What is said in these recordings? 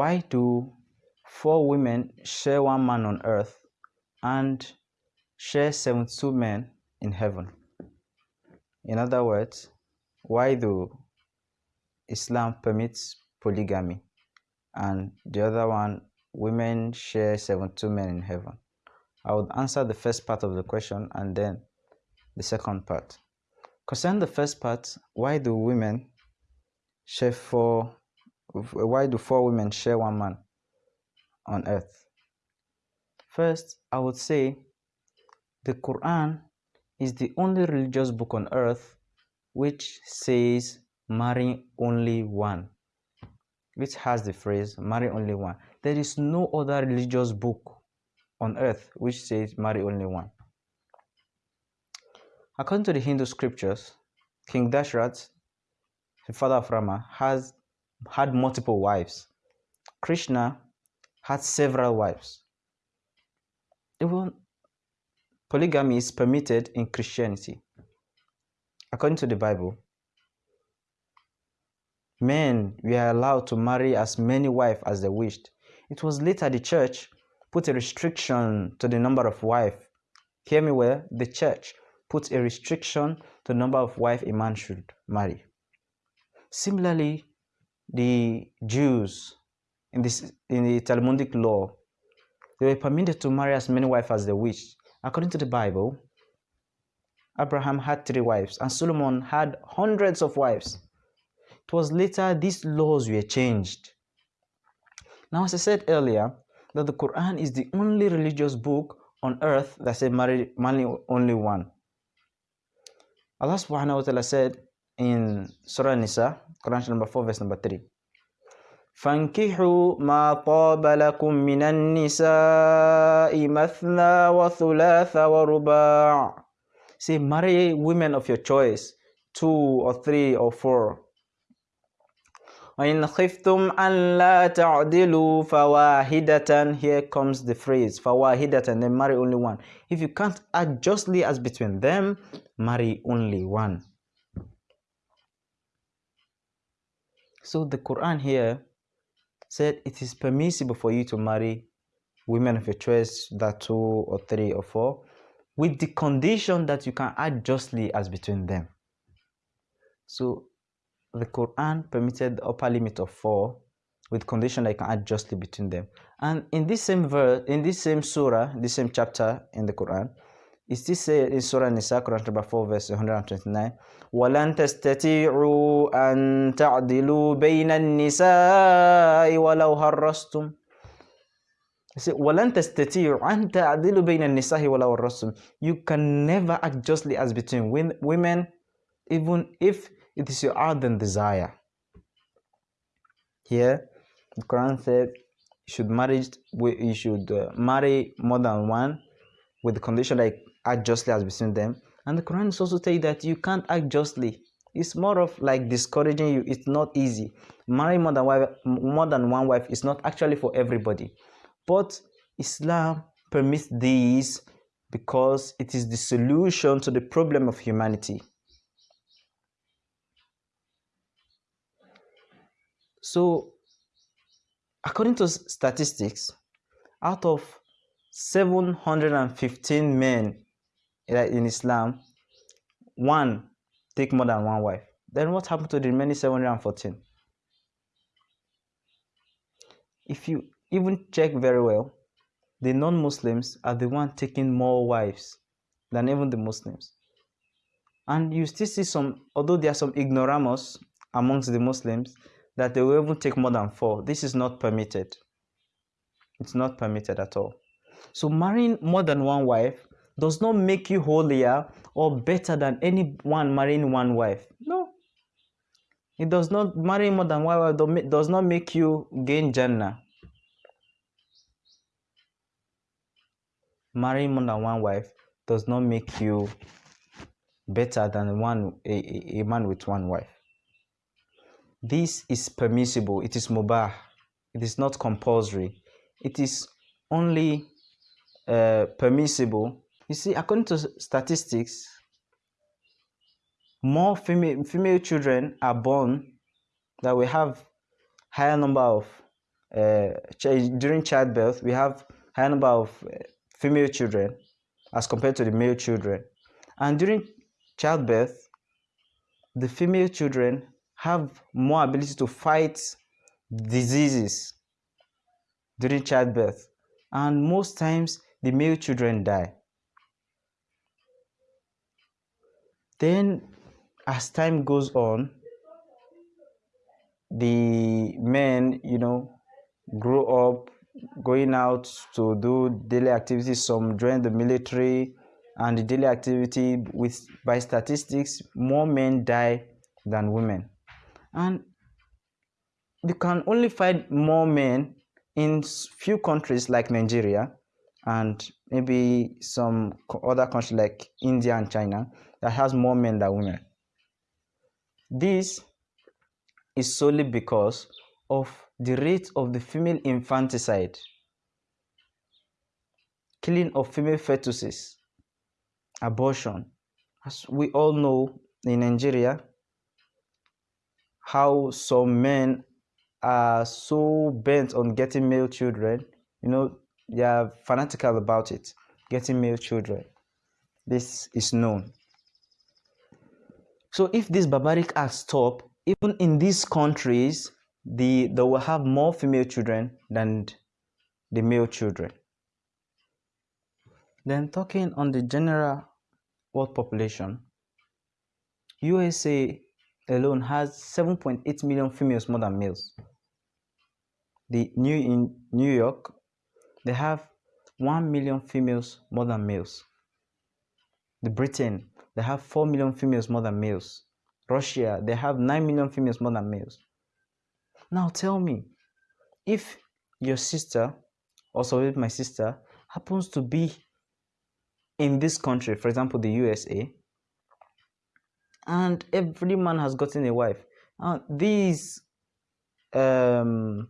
why do four women share one man on earth and share 72 men in heaven? In other words, why do Islam permits polygamy and the other one women share 72 men in heaven? I would answer the first part of the question and then the second part. Concerning the first part, why do women share four why do four women share one man on earth? First, I would say the Quran is the only religious book on earth which says marry only one, which has the phrase marry only one. There is no other religious book on earth which says marry only one. According to the Hindu scriptures, King Dashrath, the father of Rama, has had multiple wives. Krishna had several wives. Even polygamy is permitted in Christianity. According to the Bible, men were allowed to marry as many wives as they wished. It was later the church put a restriction to the number of wives. Hear me well, the church put a restriction to the number of wives a man should marry. Similarly, the Jews in this in the Talmudic law, they were permitted to marry as many wives as they wished. According to the Bible, Abraham had three wives and Solomon had hundreds of wives. It was later these laws were changed. Now, as I said earlier, that the Quran is the only religious book on earth that says marry, marry only one. Allah subhanahu wa ta'ala said in Surah Nisa, Quran number 4, verse number 3. فانكحوا ما طاب لكم من النساء مثنى وثلاث ورباع Say, marry women of your choice, two or three or four. وإن خفتم أن لا تعدلوا فواحدة Here comes the phrase فواحدة then marry only one. If you can't act justly as between them, marry only one. So the Quran here said it is permissible for you to marry women of your choice, that two or three or four, with the condition that you can act justly as between them. So the Quran permitted the upper limit of four with condition that you can act justly between them. And in this same verse, in this same surah, this same chapter in the Quran, it still says in Surah Nisa, Quran chapter 4, verse 129, وَلَن تَسْتَطِيعُوا أَن تَعْدِلُوا بَيْنَ النِّسَاءِ وَلَوْ هَرَّسْتُمْ وَلَن تَسْتَطِيعُوا أَن تَعْدِلُوا بَيْنَ النِّسَاءِ وَلَوْ هَرَّسْتُمْ You can never act justly as between women, even if it is your ardent desire. Here, the Quran said you should marry, you should uh, marry more than one with the condition that you act justly as between them. And the Quran is also telling that you can't act justly. It's more of like discouraging you. It's not easy. Marrying more than wife, more than one wife is not actually for everybody. But Islam permits these because it is the solution to the problem of humanity. So, according to statistics, out of 715 men in Islam, one take more than one wife. Then what happened to the remaining 714? If you even check very well, the non-Muslims are the one taking more wives than even the Muslims. And you still see some, although there are some ignoramus amongst the Muslims, that they will even take more than four. This is not permitted. It's not permitted at all. So marrying more than one wife does not make you holier or better than anyone marrying one wife. No. It does not marry more than one wife does not make you gain Jannah. Marrying more than one wife does not make you better than one a, a man with one wife. This is permissible. It is mubah. It is not compulsory. It is only uh, permissible. You see, according to statistics, more female, female children are born that we have higher number of uh, during childbirth, we have higher number of uh, female children as compared to the male children. And during childbirth, the female children have more ability to fight diseases during childbirth. And most times, the male children die. Then, as time goes on, the men, you know, grow up going out to do daily activities, some join the military and the daily activity with by statistics, more men die than women. And you can only find more men in few countries like Nigeria and maybe some other countries like India and China that has more men than women. This is solely because of the rate of the female infanticide, killing of female fetuses, abortion. As we all know in Nigeria, how some men are so bent on getting male children, you know, they are fanatical about it, getting male children. This is known. So if this barbaric act stop, even in these countries, the they will have more female children than the male children. Then talking on the general world population, USA alone has 7.8 million females more than males. The new in New York, they have 1 million females more than males. The Britain, they have 4 million females more than males. Russia, they have 9 million females more than males. Now tell me, if your sister, also if my sister, happens to be in this country, for example, the USA, and every man has gotten a wife, and these um,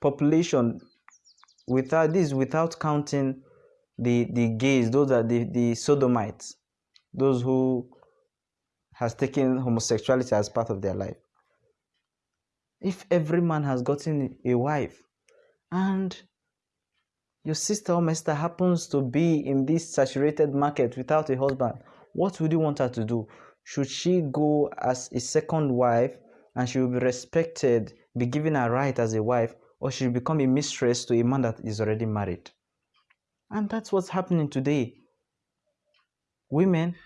population without this without counting the the gays those are the the sodomites those who has taken homosexuality as part of their life if every man has gotten a wife and your sister or sister happens to be in this saturated market without a husband, what would you want her to do? Should she go as a second wife and she will be respected, be given a right as a wife, or she will become a mistress to a man that is already married? And that's what's happening today. Women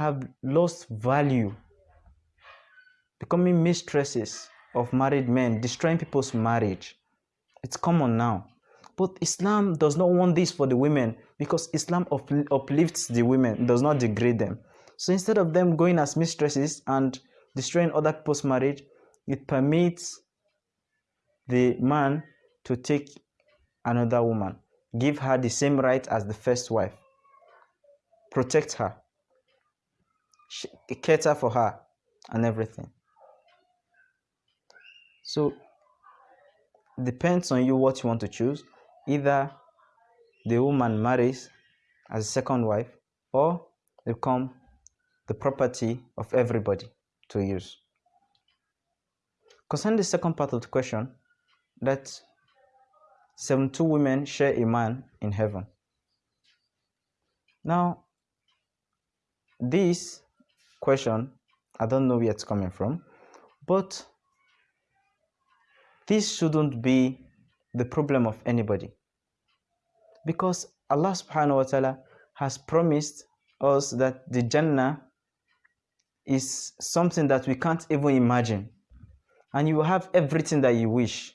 have lost value, becoming mistresses of married men, destroying people's marriage. It's common now. But Islam does not want this for the women because Islam uplifts the women, does not degrade them. So instead of them going as mistresses and destroying other people's marriage, it permits the man to take another woman, give her the same right as the first wife, protect her, cater for her, and everything. So depends on you what you want to choose. Either the woman marries as a second wife or become the property of everybody to use. Concerning the second part of the question, that 72 women share a man in heaven. Now, this question, I don't know where it's coming from, but this shouldn't be the problem of anybody. Because Allah subhanahu wa ta'ala has promised us that the Jannah is something that we can't even imagine. And you will have everything that you wish.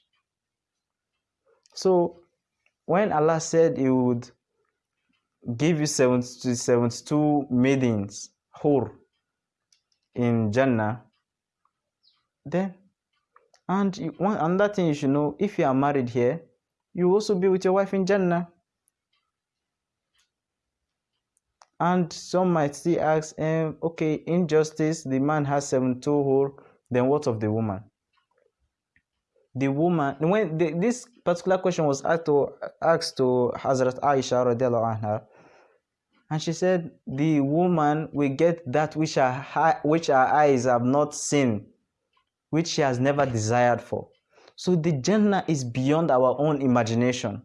So when Allah said He would give you 72, 72 maidens, hur, in Jannah, then and you, one another thing you should know if you are married here, you also be with your wife in Jannah. And some might still ask, um, okay, injustice, the man has seven hur, then what of the woman? The woman, when the, this particular question was asked to, asked to Hazrat Aisha anha, and she said, the woman will get that which her, which her eyes have not seen which she has never desired for. So the Jannah is beyond our own imagination.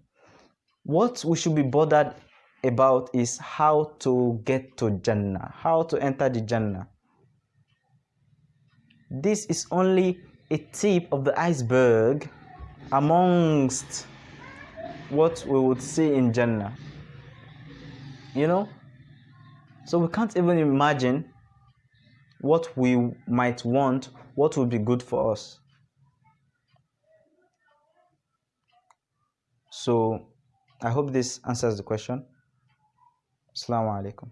What we should be bothered about is how to get to Jannah, how to enter the Jannah. This is only a tip of the iceberg amongst what we would see in Jannah. You know? So we can't even imagine what we might want, what would be good for us. So I hope this answers the question. Assalamu alaikum.